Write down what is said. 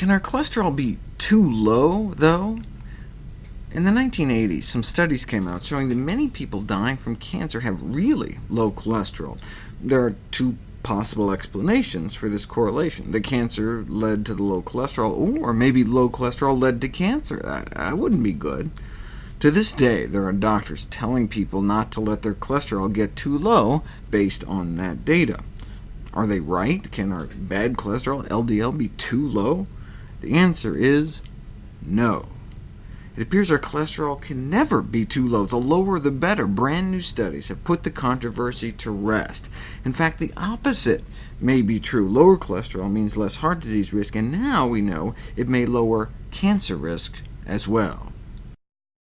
Can our cholesterol be too low, though? In the 1980s, some studies came out showing that many people dying from cancer have really low cholesterol. There are two possible explanations for this correlation. The cancer led to the low cholesterol, or maybe low cholesterol led to cancer. That, that wouldn't be good. To this day, there are doctors telling people not to let their cholesterol get too low based on that data. Are they right? Can our bad cholesterol, LDL, be too low? The answer is no. It appears our cholesterol can never be too low. The lower the better. Brand new studies have put the controversy to rest. In fact, the opposite may be true. Lower cholesterol means less heart disease risk, and now we know it may lower cancer risk as well.